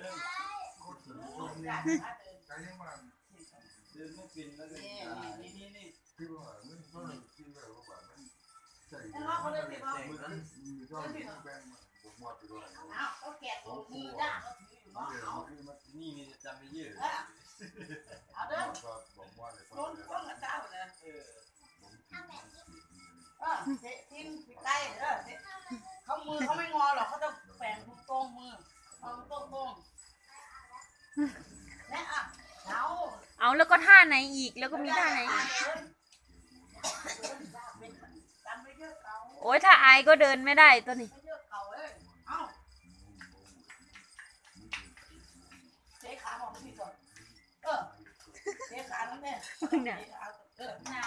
ใจยังมันเดินไม่เป็นแล้วก็นี่ตายนี่นี่นี่ที่ว่ามันมันที่ว่าว่ามันใจไอ้ว่าเขาเลยสิว่ามันมีก็มีแบ่งผมว่าไปด้วยอ้าวเขาแกะตัวมือด้านเขาถืออยู่เนาะเอานี่มีจำไปเยอะเออเอาเด้อก็บอกว่าเลยโดนฟ้องกับเจ้าเลยเออเออเจ๊ทิ้งไปใกล้เด้อเจ๊เขามือเขาไม่งอหรอกเขา เนี่ยอะเอาเอาแล้วก็ท่าไหนอีกแล้วก็มีท่าไหนอีกจำไม่เยอะเขาโอ้ยถ้าอายก็เดินไม่ได้ตัวนี้ไม่เยอะเขาเอ้ยเอาเจ๊ขาบอกพี่ก่อนเออเจ๊ขาน้องแม่เจ๊ขาเออหน้า